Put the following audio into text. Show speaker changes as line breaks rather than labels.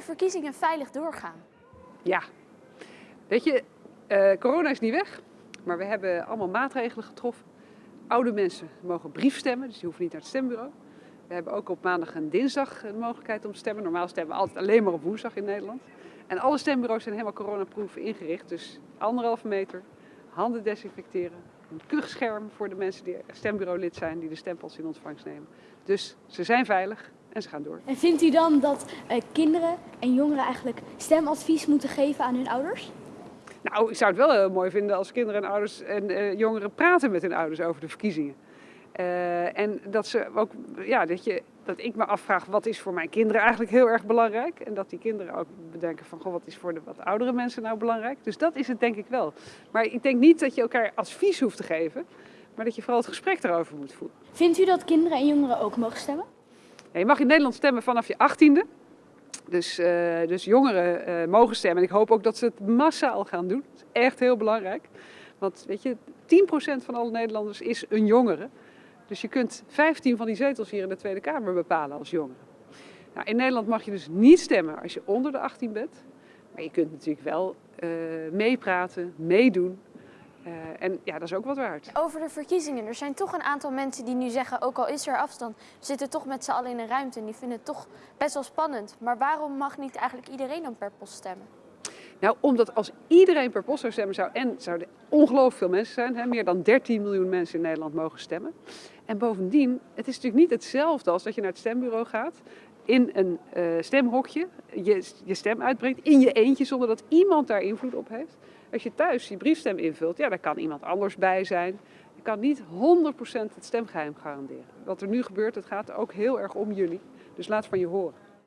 de verkiezingen veilig doorgaan?
Ja, weet je, uh, corona is niet weg, maar we hebben allemaal maatregelen getroffen. Oude mensen mogen briefstemmen, dus die hoeven niet naar het stembureau. We hebben ook op maandag en dinsdag de mogelijkheid om te stemmen. Normaal stemmen we altijd alleen maar op woensdag in Nederland. En alle stembureaus zijn helemaal coronaproof ingericht. Dus anderhalve meter, handen desinfecteren, een kuchscherm voor de mensen die stembureaulid zijn, die de stempels in ontvangst nemen. Dus ze zijn veilig en ze gaan door.
En vindt u dan dat uh, kinderen en jongeren eigenlijk stemadvies moeten geven aan hun ouders?
Nou, ik zou het wel heel mooi vinden als kinderen en ouders en uh, jongeren praten met hun ouders over de verkiezingen. Uh, en dat, ze ook, ja, dat, je, dat ik me afvraag wat is voor mijn kinderen eigenlijk heel erg belangrijk. En dat die kinderen ook bedenken van goh, wat is voor de wat oudere mensen nou belangrijk. Dus dat is het denk ik wel. Maar ik denk niet dat je elkaar advies hoeft te geven. Maar dat je vooral het gesprek erover moet voeren.
Vindt u dat kinderen en jongeren ook mogen stemmen?
Je mag in Nederland stemmen vanaf je achttiende. Dus, uh, dus jongeren uh, mogen stemmen. En ik hoop ook dat ze het massaal gaan doen. Dat is echt heel belangrijk. Want weet je, 10% van alle Nederlanders is een jongere. Dus je kunt 15 van die zetels hier in de Tweede Kamer bepalen als jongere. Nou, in Nederland mag je dus niet stemmen als je onder de 18 bent. Maar je kunt natuurlijk wel uh, meepraten, meedoen. Uh, en ja, dat is ook wat waard.
Over de verkiezingen. Er zijn toch een aantal mensen die nu zeggen, ook al is er afstand, zitten toch met z'n allen in een ruimte en die vinden het toch best wel spannend. Maar waarom mag niet eigenlijk iedereen dan per post stemmen?
Nou, omdat als iedereen per post zou stemmen, zou, en zouden ongelooflijk veel mensen zijn, hè, meer dan 13 miljoen mensen in Nederland mogen stemmen. En bovendien, het is natuurlijk niet hetzelfde als dat je naar het stembureau gaat, in een uh, stemhokje, je, je stem uitbrengt, in je eentje, zonder dat iemand daar invloed op heeft. Als je thuis je briefstem invult, ja, daar kan iemand anders bij zijn. Je kan niet 100% het stemgeheim garanderen. Wat er nu gebeurt, het gaat ook heel erg om jullie. Dus laat van je horen.